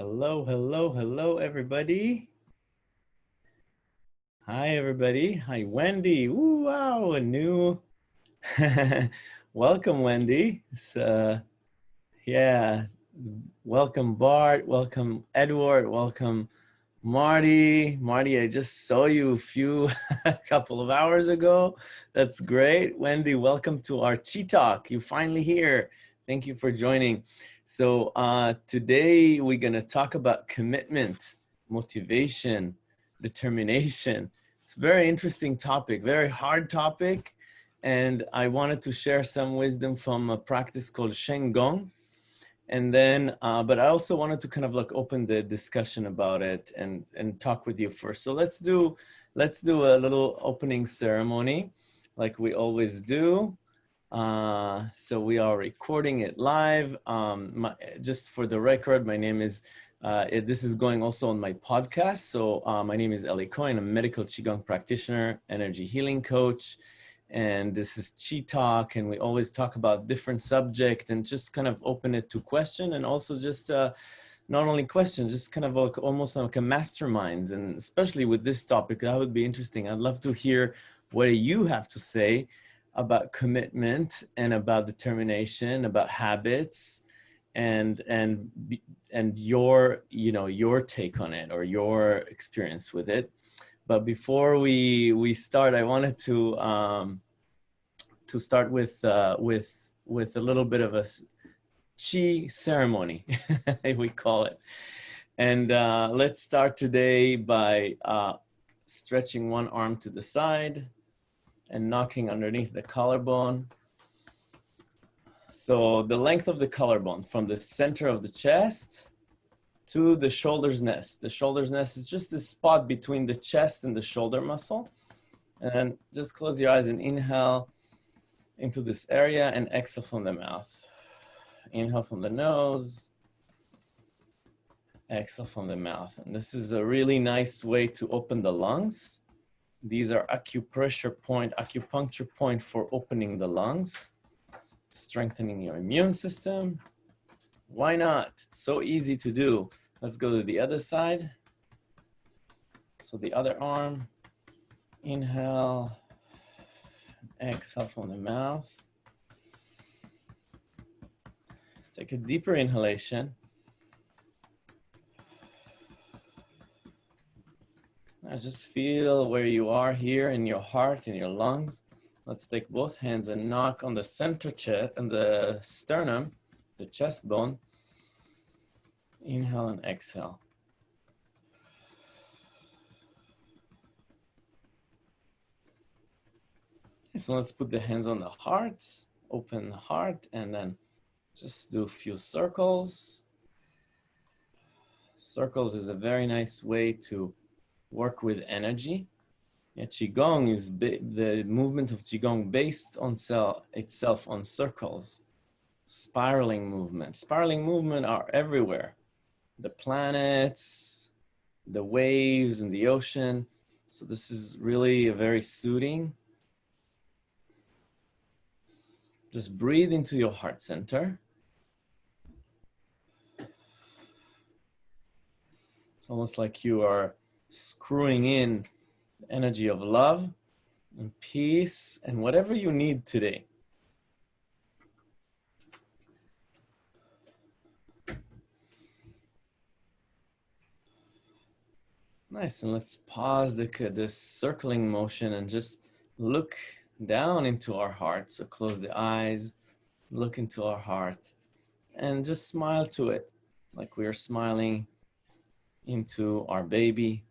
Hello, hello, hello, everybody. Hi, everybody. Hi, Wendy. Ooh, wow, a new. welcome, Wendy. It's, uh, yeah, welcome, Bart. Welcome, Edward. Welcome, Marty. Marty, I just saw you a few, a couple of hours ago. That's great. Wendy, welcome to our Chi Talk. You're finally here. Thank you for joining. So uh, today we're going to talk about commitment, motivation, determination. It's a very interesting topic, very hard topic. And I wanted to share some wisdom from a practice called Shen Gong. And then, uh, but I also wanted to kind of like open the discussion about it and, and talk with you first. So let's do, let's do a little opening ceremony like we always do. Uh, so we are recording it live. Um, my, just for the record, my name is, uh, it, this is going also on my podcast. So uh, my name is Eli Cohen, I'm a medical Qigong practitioner, energy healing coach. And this is Chi Talk, and we always talk about different subject and just kind of open it to question and also just uh, not only questions, just kind of like almost like a masterminds. And especially with this topic, that would be interesting. I'd love to hear what you have to say about commitment and about determination, about habits, and and and your you know your take on it or your experience with it. But before we we start, I wanted to um, to start with uh, with with a little bit of a chi ceremony, we call it. And uh, let's start today by uh, stretching one arm to the side, and knocking underneath the collarbone. So the length of the collarbone from the center of the chest to the shoulder's nest. The shoulder's nest is just this spot between the chest and the shoulder muscle. And just close your eyes and inhale into this area and exhale from the mouth. Inhale from the nose, exhale from the mouth. And this is a really nice way to open the lungs these are acupressure point, acupuncture point for opening the lungs, strengthening your immune system. Why not? It's so easy to do. Let's go to the other side. So the other arm, inhale, exhale from the mouth. Take a deeper inhalation. Now just feel where you are here in your heart, in your lungs. Let's take both hands and knock on the center chest and the sternum, the chest bone. Inhale and exhale. So let's put the hands on the heart, open the heart, and then just do a few circles. Circles is a very nice way to work with energy. Yeah, Qigong is the movement of Qigong based on itself on circles, spiraling movement. Spiraling movement are everywhere. The planets, the waves and the ocean. So this is really a very soothing. Just breathe into your heart center. It's almost like you are screwing in energy of love and peace and whatever you need today. Nice, and let's pause the, this circling motion and just look down into our heart. So close the eyes, look into our heart, and just smile to it like we are smiling into our baby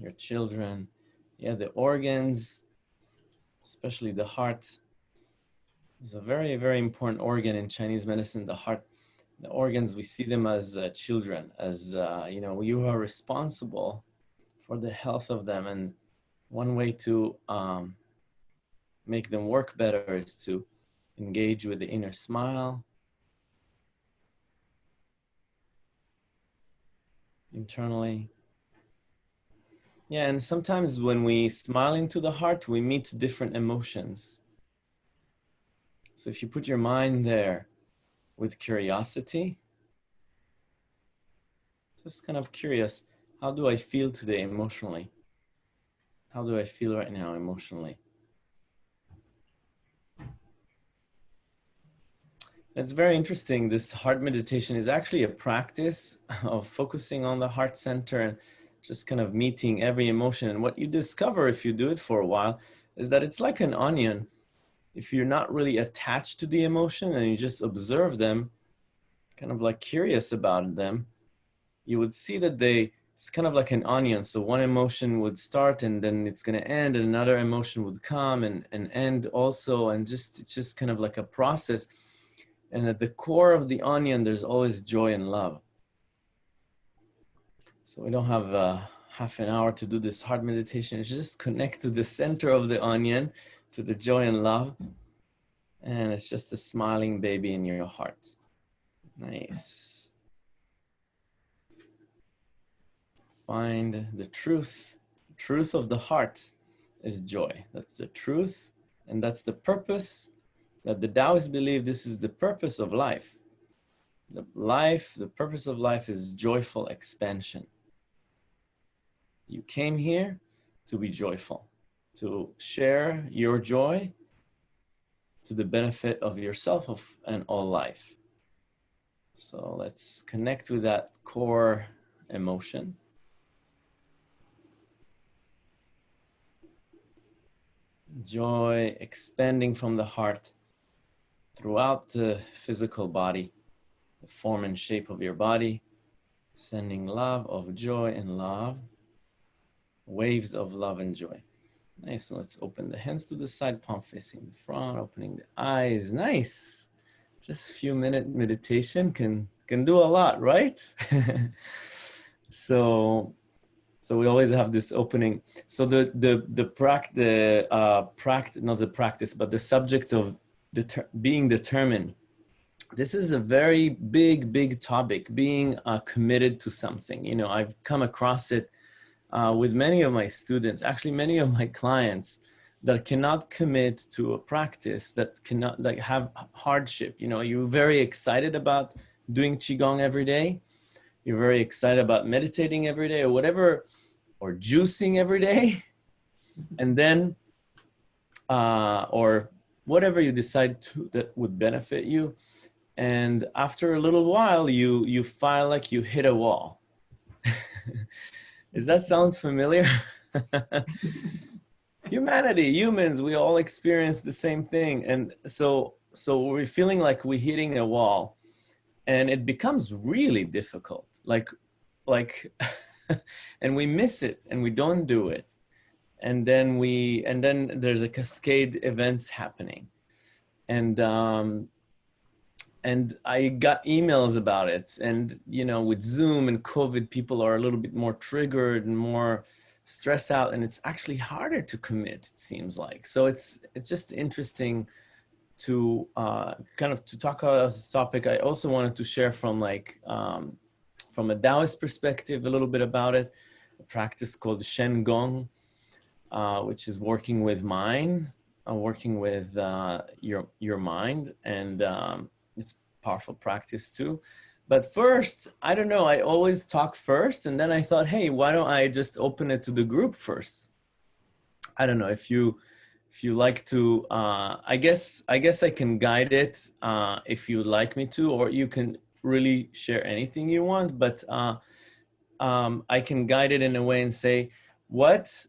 your children. Yeah, the organs, especially the heart, is a very, very important organ in Chinese medicine. The heart, the organs, we see them as uh, children, as, uh, you know, you are responsible for the health of them. And one way to um, make them work better is to engage with the inner smile, internally. Yeah, and sometimes when we smile into the heart, we meet different emotions. So if you put your mind there with curiosity, Just kind of curious, how do I feel today emotionally? How do I feel right now emotionally? It's very interesting. This heart meditation is actually a practice of focusing on the heart center and just kind of meeting every emotion. And what you discover if you do it for a while is that it's like an onion. If you're not really attached to the emotion and you just observe them, kind of like curious about them, you would see that they, it's kind of like an onion. So one emotion would start and then it's going to end and another emotion would come and, and end also. And just, it's just kind of like a process and at the core of the onion, there's always joy and love. So we don't have uh, half an hour to do this heart meditation. just connect to the center of the onion, to the joy and love. And it's just a smiling baby in your heart. Nice. Find the truth. Truth of the heart is joy. That's the truth. And that's the purpose that the Taoists believe this is the purpose of life. The life, the purpose of life is joyful expansion. You came here to be joyful, to share your joy to the benefit of yourself and all life. So let's connect with that core emotion. Joy expanding from the heart throughout the physical body, the form and shape of your body, sending love of joy and love, waves of love and joy. Nice, let's open the hands to the side, palm facing the front, opening the eyes, nice. Just a few minute meditation can, can do a lot, right? so, so we always have this opening. So the, the, the, prac the uh, practice, not the practice, but the subject of deter being determined. This is a very big, big topic, being uh, committed to something. You know, I've come across it uh, with many of my students, actually many of my clients that cannot commit to a practice, that cannot like have hardship. You know, you're very excited about doing Qigong every day. You're very excited about meditating every day or whatever, or juicing every day. And then, uh, or whatever you decide to that would benefit you. And after a little while, you, you feel like you hit a wall. Does that sounds familiar? Humanity, humans, we all experience the same thing. And so, so we're feeling like we're hitting a wall and it becomes really difficult. Like, like, and we miss it and we don't do it and then we and then there's a cascade events happening and um and i got emails about it. And you know with zoom and covid people are a little bit more triggered and more stressed out and it's actually harder to commit it seems like. So it's it's just interesting to uh kind of to talk about this topic. I also wanted to share from like um from a taoist perspective a little bit about it a practice called shen gong uh, which is working with mind, uh, working with uh, your your mind, and um, powerful practice too. But first, I don't know. I always talk first, and then I thought, hey, why don't I just open it to the group first? I don't know if you if you like to. Uh, I guess I guess I can guide it uh, if you'd like me to, or you can really share anything you want. But uh, um, I can guide it in a way and say what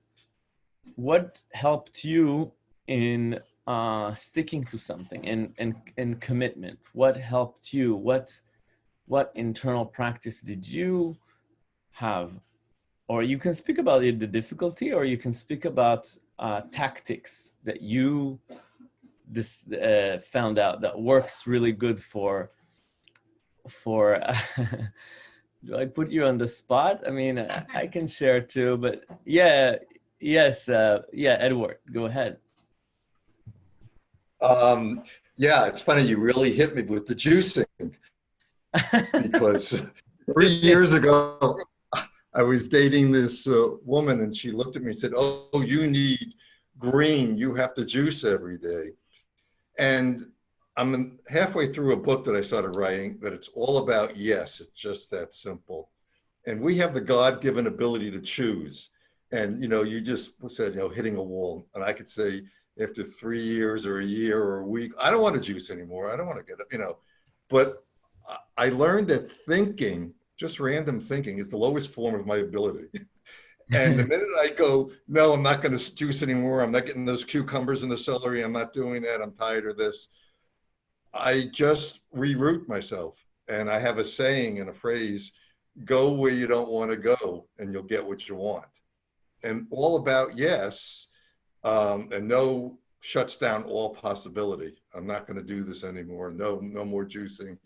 what helped you in uh, sticking to something and, and, and commitment? What helped you? What, what internal practice did you have? Or you can speak about it, the difficulty, or you can speak about uh, tactics that you this uh, found out that works really good for for do I put you on the spot? I mean, I can share too, but yeah, Yes, uh, yeah, Edward, go ahead. Um, yeah, it's funny, you really hit me with the juicing because three years ago, I was dating this uh, woman and she looked at me and said, oh, you need green, you have to juice every day. And I'm halfway through a book that I started writing that it's all about yes, it's just that simple. and we have the God-given ability to choose. And you know, you just said, you know, hitting a wall, and I could say after three years or a year or a week, I don't want to juice anymore. I don't want to get up, you know. But I learned that thinking, just random thinking, is the lowest form of my ability. and the minute I go, no, I'm not going to juice anymore. I'm not getting those cucumbers and the celery. I'm not doing that. I'm tired of this. I just reroute myself. And I have a saying and a phrase, go where you don't want to go and you'll get what you want. And all about yes, um, and no shuts down all possibility. I'm not going to do this anymore. No, no more juicing.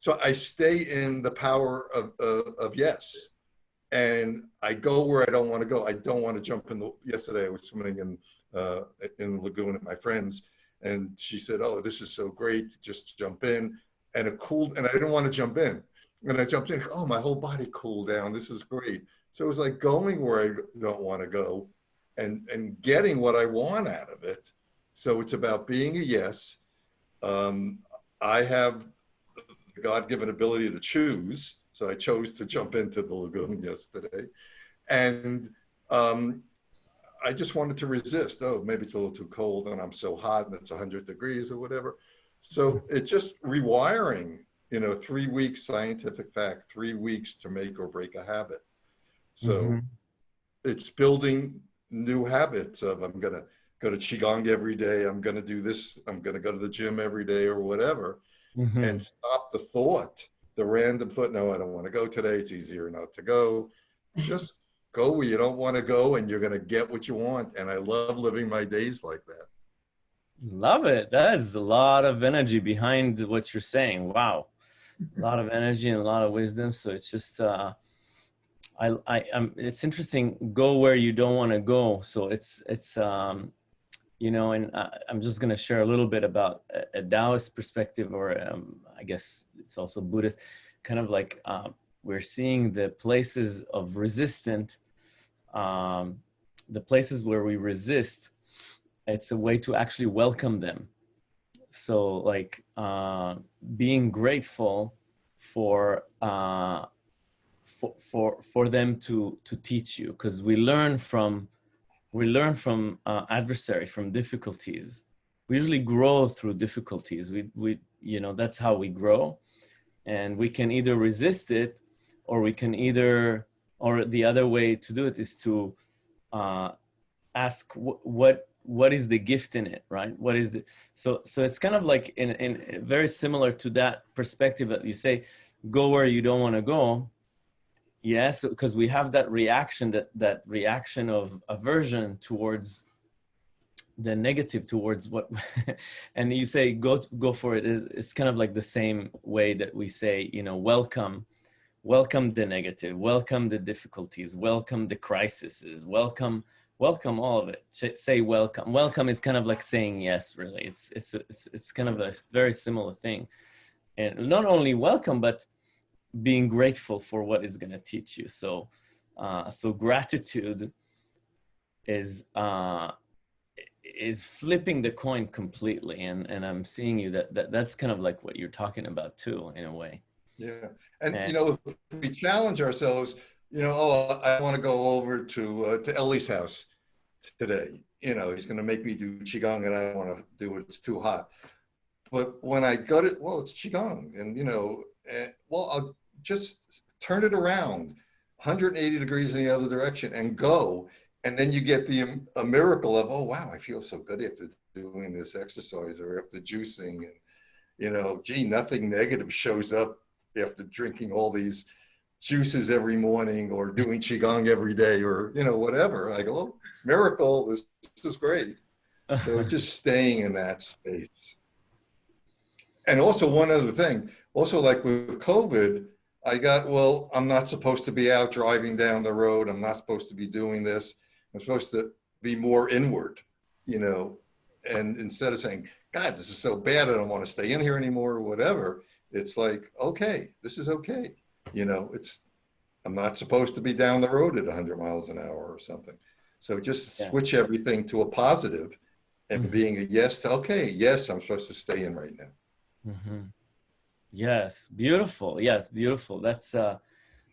So I stay in the power of, of, of yes. And I go where I don't want to go. I don't want to jump in the, yesterday I was swimming in, uh, in the lagoon with my friends and she said, oh, this is so great, just jump in. And it cooled, and I didn't want to jump in. And I jumped in, oh, my whole body cooled down. This is great. So it was like going where I don't want to go and, and getting what I want out of it. So it's about being a yes. Um, I have the God-given ability to choose. So I chose to jump into the lagoon yesterday. And um, I just wanted to resist. Oh, maybe it's a little too cold and I'm so hot and it's 100 degrees or whatever. So it's just rewiring, you know, three weeks scientific fact, three weeks to make or break a habit. So mm -hmm. it's building new habits of I'm going to go to Qigong every day. I'm going to do this. I'm going to go to the gym every day or whatever mm -hmm. and stop the thought, the random thought. No, I don't want to go today. It's easier not to go. Just go where you don't want to go and you're going to get what you want. And I love living my days like that. Love it. That is a lot of energy behind what you're saying. Wow. A lot of energy and a lot of wisdom. So it's just, uh, I, I, um, it's interesting. Go where you don't want to go. So it's, it's, um, you know, and I, am just going to share a little bit about a, a Taoist perspective, or um, I guess it's also Buddhist, kind of like um, we're seeing the places of resistant, um, the places where we resist, it's a way to actually welcome them. So like uh, being grateful for, uh, for, for, for them to, to teach you because we learn from, we learn from uh, adversary, from difficulties. We usually grow through difficulties. We, we, you know, that's how we grow and we can either resist it or we can either, or the other way to do it is to uh, ask what what is the gift in it, right? What is the, so, so it's kind of like in, in very similar to that perspective that you say, go where you don't want to go. Yes, because we have that reaction, that, that reaction of aversion towards the negative towards what and you say go go for it is it's kind of like the same way that we say you know welcome welcome the negative, welcome the difficulties, welcome the crises, welcome, welcome all of it. Say welcome. Welcome is kind of like saying yes, really. It's, it's, it's, it's kind of a very similar thing. And not only welcome, but being grateful for what is going to teach you. So, uh, so gratitude is, uh, is flipping the coin completely. And, and I'm seeing you that, that that's kind of like what you're talking about too, in a way. Yeah. And, and, you know, if we challenge ourselves, you know, oh, I want to go over to, uh, to Ellie's house today. You know, he's going to make me do Qigong and I don't want to do it. It's too hot. But when I go to, well, it's Qigong and, you know, eh, well, I'll just turn it around 180 degrees in the other direction and go. And then you get the um, a miracle of, oh, wow, I feel so good after doing this exercise or after juicing. And, you know, gee, nothing negative shows up after drinking all these juices every morning or doing qigong every day or you know whatever i go oh, miracle this, this is great so just staying in that space and also one other thing also like with covid i got well i'm not supposed to be out driving down the road i'm not supposed to be doing this i'm supposed to be more inward you know and instead of saying god this is so bad i don't want to stay in here anymore or whatever it's like, okay, this is okay. You know, it's, I'm not supposed to be down the road at 100 miles an hour or something. So just yeah. switch everything to a positive and mm -hmm. being a yes to, okay, yes, I'm supposed to stay in right now. Mm -hmm. Yes, beautiful. Yes, beautiful. That's, uh,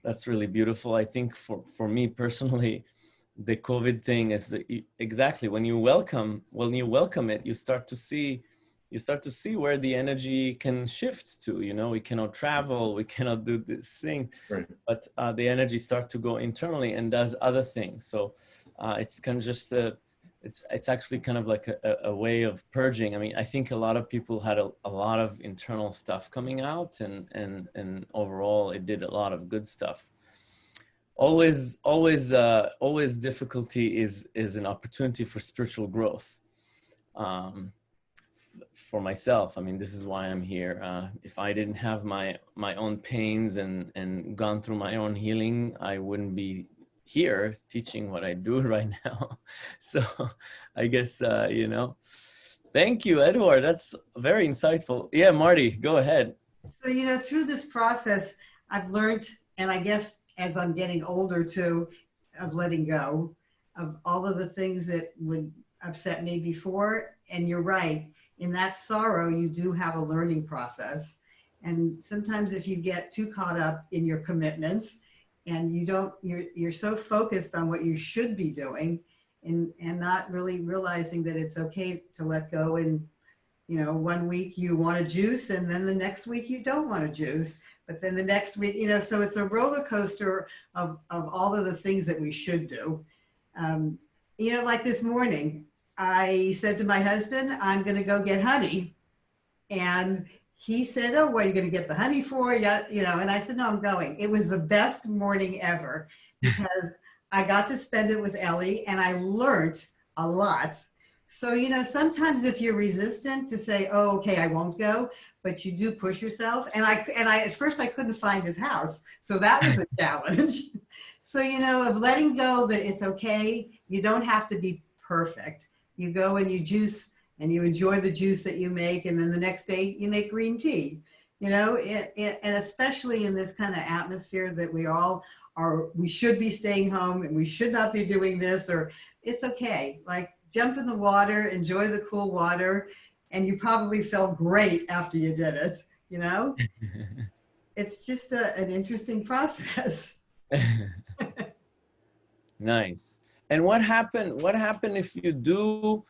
that's really beautiful. I think for, for me personally, the COVID thing is that exactly when you welcome, when you welcome it, you start to see, you start to see where the energy can shift to, you know, we cannot travel, we cannot do this thing, right. but uh, the energy start to go internally and does other things. So uh, it's kind of just a, it's it's actually kind of like a, a, way of purging. I mean, I think a lot of people had a, a lot of internal stuff coming out, and and and overall, it did a lot of good stuff. Always, always, uh, always, difficulty is is an opportunity for spiritual growth. Um, for myself, I mean, this is why I'm here. Uh, if I didn't have my my own pains and and gone through my own healing, I wouldn't be here teaching what I do right now. So I guess, uh, you know, thank you, Edward. That's very insightful. Yeah, Marty, go ahead. So, you know, through this process, I've learned, and I guess as I'm getting older too, of letting go of all of the things that would upset me before. And you're right, in that sorrow, you do have a learning process. And sometimes if you get too caught up in your commitments, and you don't you're you're so focused on what you should be doing and and not really realizing that it's okay to let go and you know one week you want a juice and then the next week you don't want a juice but then the next week you know so it's a roller coaster of of all of the things that we should do. Um, you know like this morning i said to my husband i'm going to go get honey and he said, oh, what are you going to get the honey for? Yeah, you know, and I said, no, I'm going. It was the best morning ever because I got to spend it with Ellie and I learned a lot. So, you know, sometimes if you're resistant to say, oh, okay, I won't go, but you do push yourself. And I, and I, at first I couldn't find his house. So that was a challenge. so, you know, of letting go that it's okay. You don't have to be perfect. You go and you juice and you enjoy the juice that you make and then the next day you make green tea. You know it, it, and especially in this kind of atmosphere that we all are we should be staying home and we should not be doing this or it's okay. Like jump in the water enjoy the cool water and you probably felt great after you did it you know? It's just a, an interesting process. Nice. And what happened what happened if you do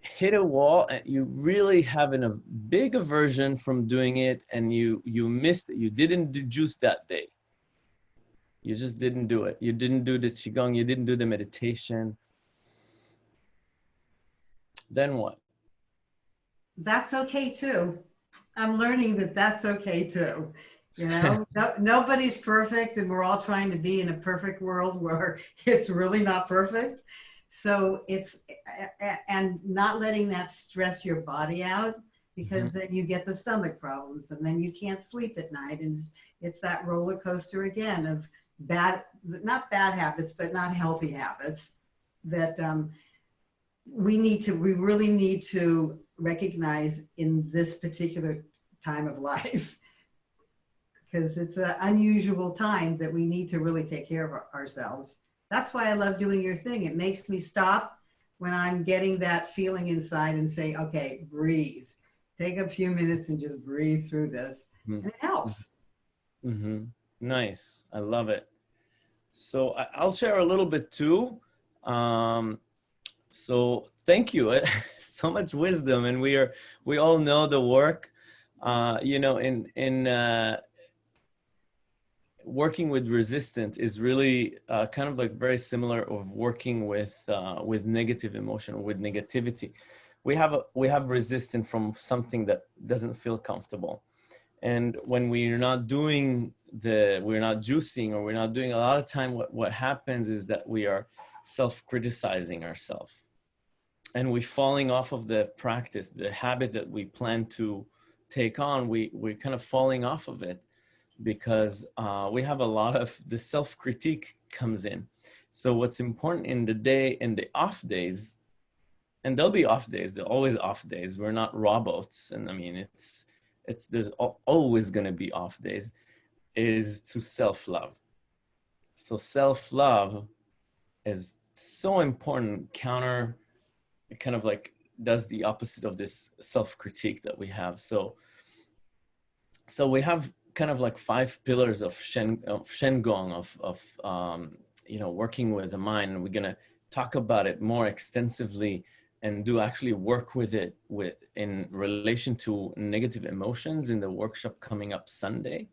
hit a wall and you really having a big aversion from doing it and you you missed it. You didn't do juice that day. You just didn't do it. You didn't do the qigong. You didn't do the meditation. Then what? That's okay too. I'm learning that that's okay too. You know no, nobody's perfect and we're all trying to be in a perfect world where it's really not perfect so it's, and not letting that stress your body out because mm-hmm. then you get the stomach problems and then you can't sleep at night. And it's, it's that roller coaster again of bad, not bad habits, but not healthy habits that um, we need to, we really need to recognize in this particular time of life because it's an unusual time that we need to really take care of ourselves. That's why I love doing your thing. It makes me stop when I'm getting that feeling inside and say, okay, breathe. Take a few minutes and just breathe through this. Mm-hmm. And it helps. Mm-hmm. Nice. I love it. So I'll share a little bit too. Um, so thank you. so much wisdom, and we are we all know the work. Uh, you know, in in uh, working with resistant is really uh, kind of like very similar of working with uh, with negative emotion with negativity. We have a, we have resistant from something that doesn't feel comfortable. And when we're not doing the we're not juicing or we're not doing a lot of time what what happens is that we are self-criticizing ourselves and we're falling off of the practice the habit that we plan to take on. We we're kind of falling off of it because uh, we have a lot of the self-critique comes in. So what's important in the day in the off days, and there'll be off days, there'll always off days. We're not robots. And I mean, it's, it's, there's always gonna be off days, is to self-love. So self-love is so important, counter, kind of like does the opposite of this self-critique that we have. So, so we have kind of like five pillars of Shen, of of, of um, you know, working with the mind. And we're going to talk about it more extensively and do actually work with it with in relation to negative emotions in the workshop coming up Sunday,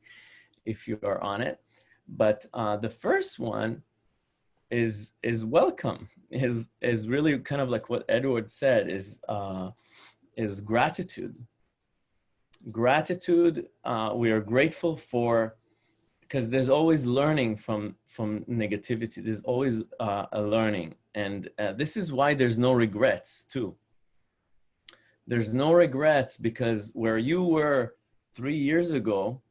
if you are on it. But uh, the first one is is welcome is is really kind of like what Edward said is uh, is gratitude. Gratitude. Uh, we are grateful for because there's always learning from from negativity. There's always uh, a learning, and uh, this is why there's no regrets too. There's no regrets because where you were three years ago,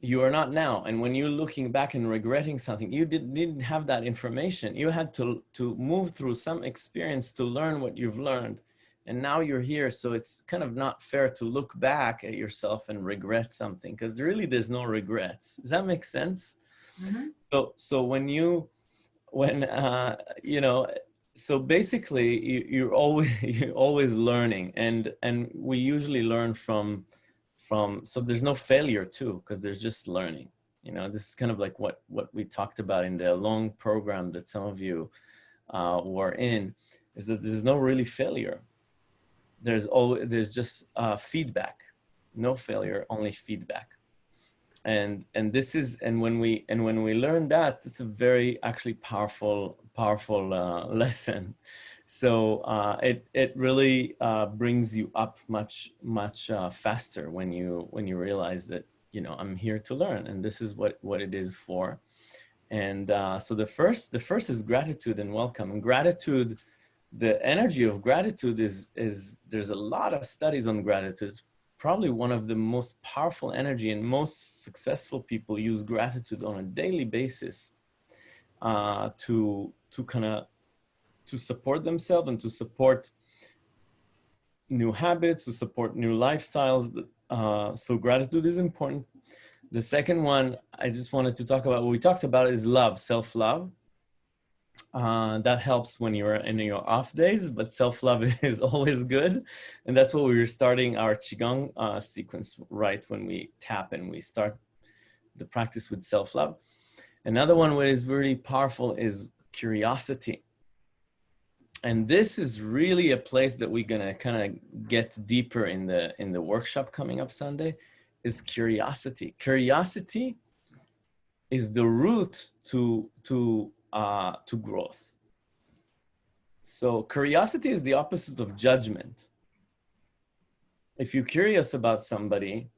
you are not now. And when you're looking back and regretting something, you did, didn't have that information. You had to, to move through some experience to learn what you've learned. And now you're here. So it's kind of not fair to look back at yourself and regret something because really there's no regrets. Does that make sense? Mm -hmm. So, so when you, when, uh, you know, so basically you, you're always, you're always learning and, and we usually learn from, from so there's no failure too because there's just learning you know this is kind of like what what we talked about in the long program that some of you uh, were in is that there's no really failure there's always there's just uh, feedback no failure only feedback and and this is and when we and when we learn that it's a very actually powerful powerful uh, lesson so uh, it it really uh, brings you up much much uh, faster when you when you realize that you know I'm here to learn and this is what what it is for. And uh, so the first the first is gratitude and welcome. And gratitude, the energy of gratitude is is there's a lot of studies on gratitude. It's probably one of the most powerful energy and most successful people use gratitude on a daily basis uh, to to kind of to support themselves and to support new habits, to support new lifestyles. Uh, so gratitude is important. The second one I just wanted to talk about, what we talked about is love, self-love. Uh, that helps when you're in your off days, but self-love is always good. And that's what we were starting our Qigong uh, sequence right when we tap and we start the practice with self-love. Another one that is really powerful is curiosity and this is really a place that we're gonna kind of get deeper in the in the workshop coming up Sunday is curiosity. Curiosity is the root to to uh, to growth. So curiosity is the opposite of judgment. If you're curious about somebody,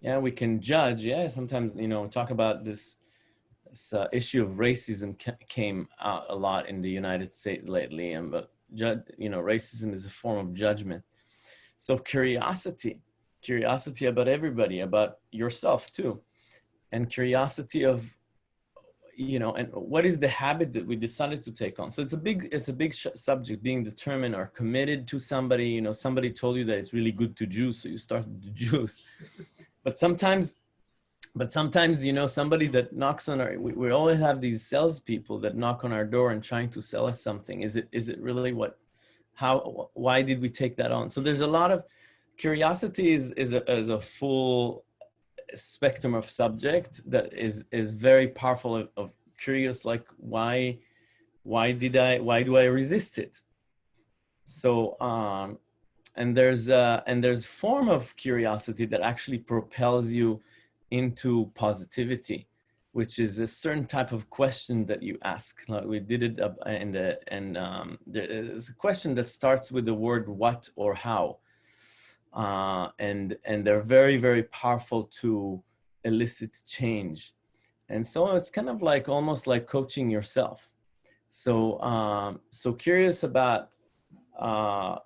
yeah, we can judge. Yeah, sometimes you know talk about this this uh, issue of racism came out a lot in the United States lately, and but you know, racism is a form of judgment. So curiosity, curiosity about everybody, about yourself too, and curiosity of, you know, and what is the habit that we decided to take on? So it's a big, it's a big subject, being determined or committed to somebody. You know, somebody told you that it's really good to juice, so you start to juice. But sometimes but sometimes you know somebody that knocks on our we, we always have these salespeople that knock on our door and trying to sell us something is it is it really what how why did we take that on so there's a lot of curiosity is is a, is a full spectrum of subject that is is very powerful of, of curious like why why did i why do i resist it so um and there's uh and there's form of curiosity that actually propels you into positivity, which is a certain type of question that you ask. Like we did it in the, and um, there's a question that starts with the word what or how. Uh, and, and they're very, very powerful to elicit change. And so it's kind of like almost like coaching yourself. So, um, so curious about uh,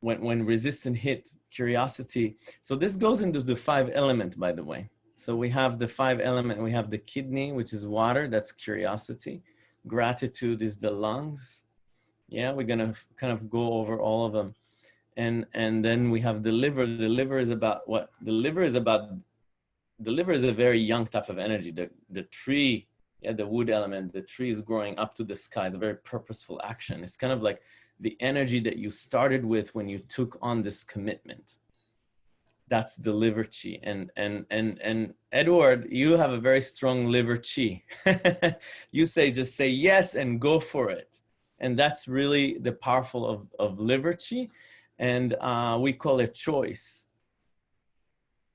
when, when resistance hit curiosity. So this goes into the five element, by the way. So we have the five element, we have the kidney, which is water, that's curiosity. Gratitude is the lungs. Yeah, we're gonna kind of go over all of them. And, and then we have the liver. The liver is about what? The liver is about, the liver is a very young type of energy. The, the tree, yeah, the wood element, the tree is growing up to the sky. It's a very purposeful action. It's kind of like the energy that you started with when you took on this commitment that's the liver chi and and and and edward you have a very strong liver chi you say just say yes and go for it and that's really the powerful of of liver chi and uh, we call it choice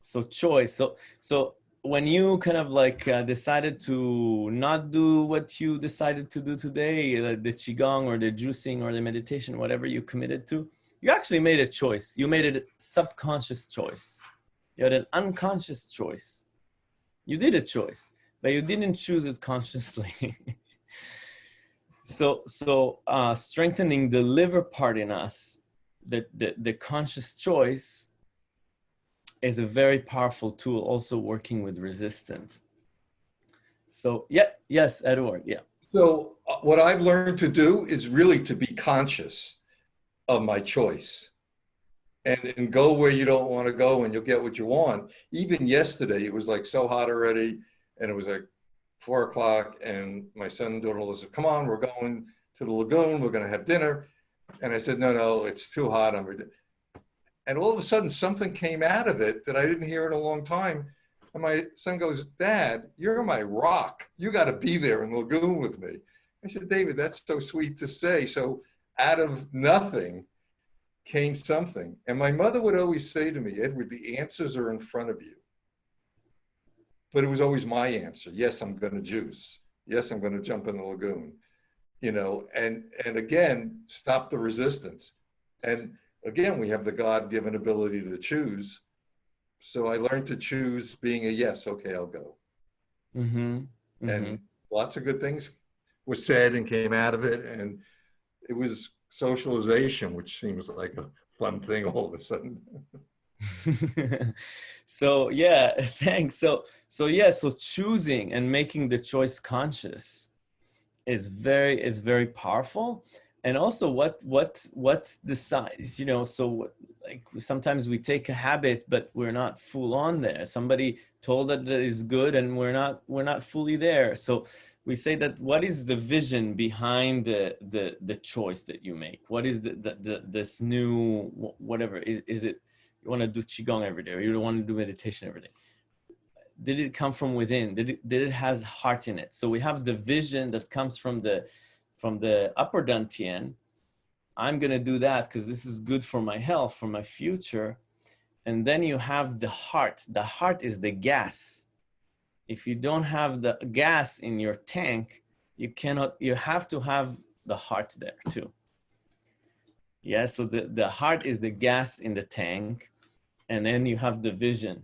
so choice so so when you kind of like uh, decided to not do what you decided to do today uh, the qigong or the juicing or the meditation whatever you committed to you actually made a choice. You made a subconscious choice. You had an unconscious choice. You did a choice, but you didn't choose it consciously. so, so uh, strengthening the liver part in us, the, the, the conscious choice is a very powerful tool also working with resistance. So yeah, yes, Edward, yeah. So uh, what I've learned to do is really to be conscious of my choice and, and go where you don't want to go and you'll get what you want. Even yesterday, it was like so hot already and it was like four o'clock and my son and daughter said, come on, we're going to the lagoon. We're going to have dinner. And I said, no, no, it's too hot. I'm and all of a sudden something came out of it that I didn't hear in a long time. And my son goes, Dad, you're my rock. You got to be there in the lagoon with me. I said, David, that's so sweet to say. So out of nothing came something. And my mother would always say to me, Edward, the answers are in front of you. But it was always my answer. Yes, I'm going to juice. Yes, I'm going to jump in the lagoon. You know, and and again, stop the resistance. And again, we have the God-given ability to choose. So I learned to choose being a yes. Okay, I'll go. Mm-hmm. Mm-hmm. And lots of good things were said and came out of it. And it was socialization, which seems like a fun thing all of a sudden. so yeah, thanks. So so yeah, so choosing and making the choice conscious is very is very powerful. And also what what what decides, you know, so like sometimes we take a habit, but we're not full on there. Somebody told us that is good and we're not we're not fully there. So we say that what is the vision behind the the, the choice that you make what is the, the, the this new whatever is, is it you want to do qigong every day or you don't want to do meditation every day did it come from within? Did it, did it has heart in it? So we have the vision that comes from the from the upper dantian. I'm going to do that because this is good for my health for my future. And then you have the heart. The heart is the gas. If you don't have the gas in your tank, you cannot, you have to have the heart there too. Yeah, so the, the heart is the gas in the tank, and then you have the vision.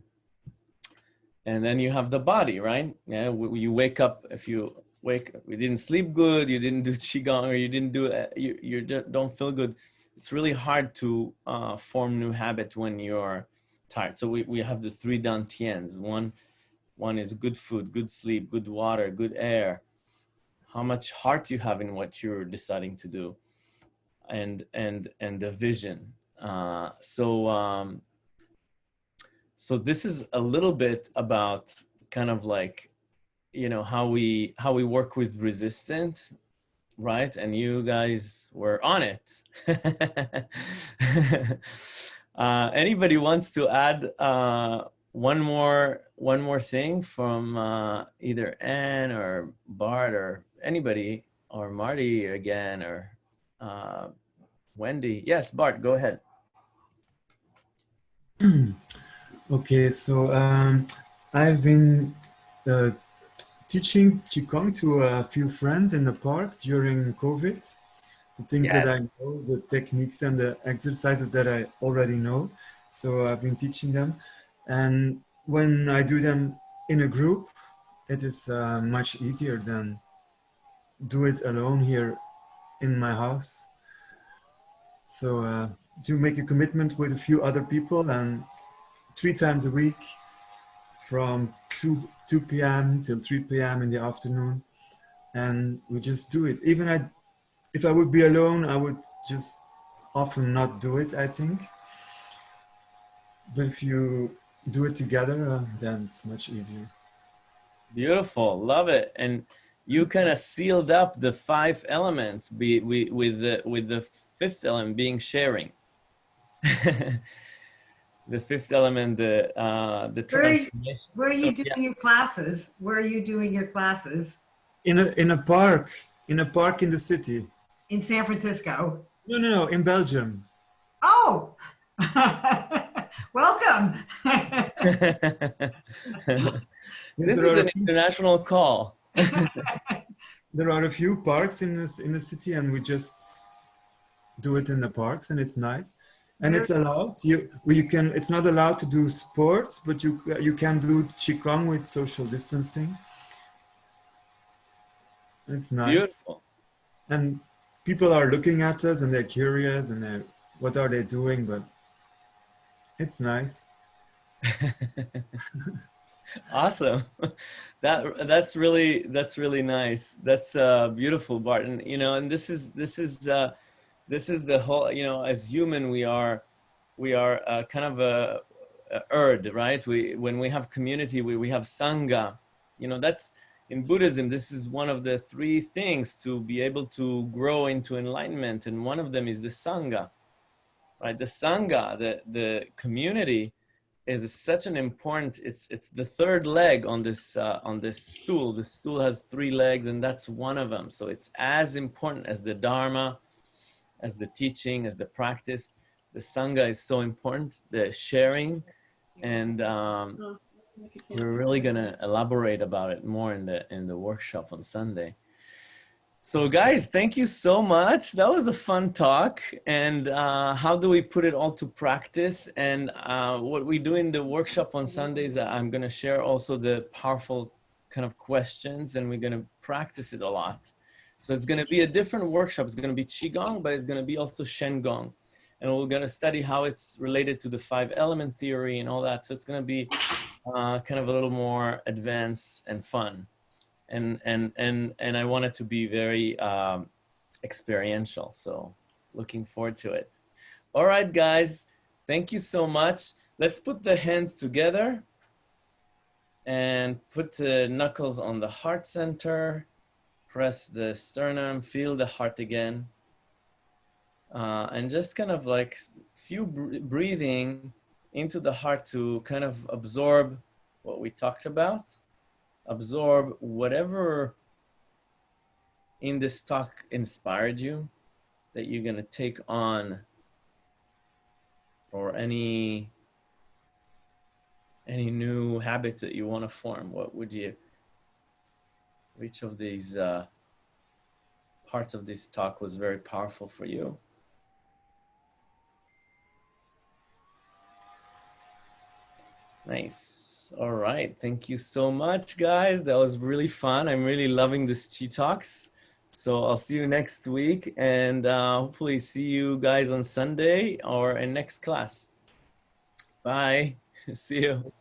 And then you have the body, right? Yeah, you wake up, if you wake, you didn't sleep good, you didn't do Qigong, or you didn't do, uh, you, you don't feel good. It's really hard to uh, form new habit when you're tired. So we, we have the three dantians. One one is good food, good sleep, good water, good air. How much heart you have in what you're deciding to do, and and and the vision. Uh, so um, so this is a little bit about kind of like you know how we how we work with resistant right and you guys were on it uh, anybody wants to add uh, one more one more thing from uh, either Anne or Bart or anybody or Marty again or uh, Wendy. Yes, Bart, go ahead. okay, so um, I've been uh, teaching Qigong to a few friends in the park during COVID. The things yeah. that I know, the techniques and the exercises that I already know. So I've been teaching them and when I do them in a group, it is uh, much easier than do it alone here in my house. So uh, to make a commitment with a few other people and three times a week from 2, 2 p.m. till 3 p.m. in the afternoon. And we just do it. Even I, if I would be alone, I would just often not do it, I think. But if you do it together, uh, then it's much easier. Beautiful, love it. And you kind of sealed up the five elements be, with, with, the, with the fifth element being sharing. the fifth element, the uh, the Where are you- transformation. Where are So, you doing your classes? Where are you doing your classes? In a in a park, in a park in the city. In San Francisco? No, no, no, in Belgium. Oh, welcome. this there, is are, an international call. there are a few parks in this in the city, and we just do it in the parks, and it's nice. And it's allowed. You you can. It's not allowed to do sports, but you you can do qigong with social distancing. It's nice. Beautiful. and people are looking at us and they're curious and they're what are they doing but it's nice awesome that that's really that's really nice that's uh beautiful barton you know and this is this is uh this is the whole you know as human we are we are uh, kind of a, a herd right? We when we have community we, we have sangha. You know that's in buddhism this is one of the three things to be able to grow into enlightenment and one of them is the sangha right? The sangha the the community is such an important it's it's the third leg on this uh, on this stool. The stool has three legs and that's one of them. So it's as important as the dharma as the teaching as the practice. The sangha is so important the sharing. And um, we're really going to elaborate about it more in the in the workshop on sunday. So guys thank you so much. That was a fun talk. And uh, how do we put it all to practice? And uh, what we do in the workshop on sundays i'm going to share also the powerful kind of questions and we're going to practice it a lot so it's going to be a different workshop it's going to be qigong but it's going to be also shengong and we're going to study how it's related to the five element theory and all that so it's going to be uh, kind of a little more advanced and fun and and and and I want it to be very um, experiential. So looking forward to it. All right, guys, thank you so much. Let's put the hands together and put the knuckles on the heart center. Press the sternum, feel the heart again. Uh, and just kind of like few br breathing into the heart to kind of absorb what we talked about absorb whatever in this talk inspired you that you're going to take on or any any new habits that you want to form what would you which of these uh, parts of this talk was very powerful for you Nice. All right. Thank you so much, guys. That was really fun. I'm really loving this Chi Talks. So I'll see you next week and uh, hopefully see you guys on Sunday or in next class. Bye. see you.